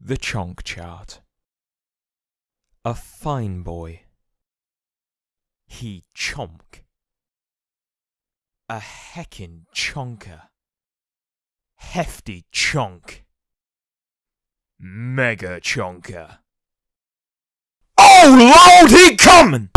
The Chonk Chart A fine boy. He chonk. A heckin' chonker. Hefty chonk. Mega chonker. Oh Lord, he comin'!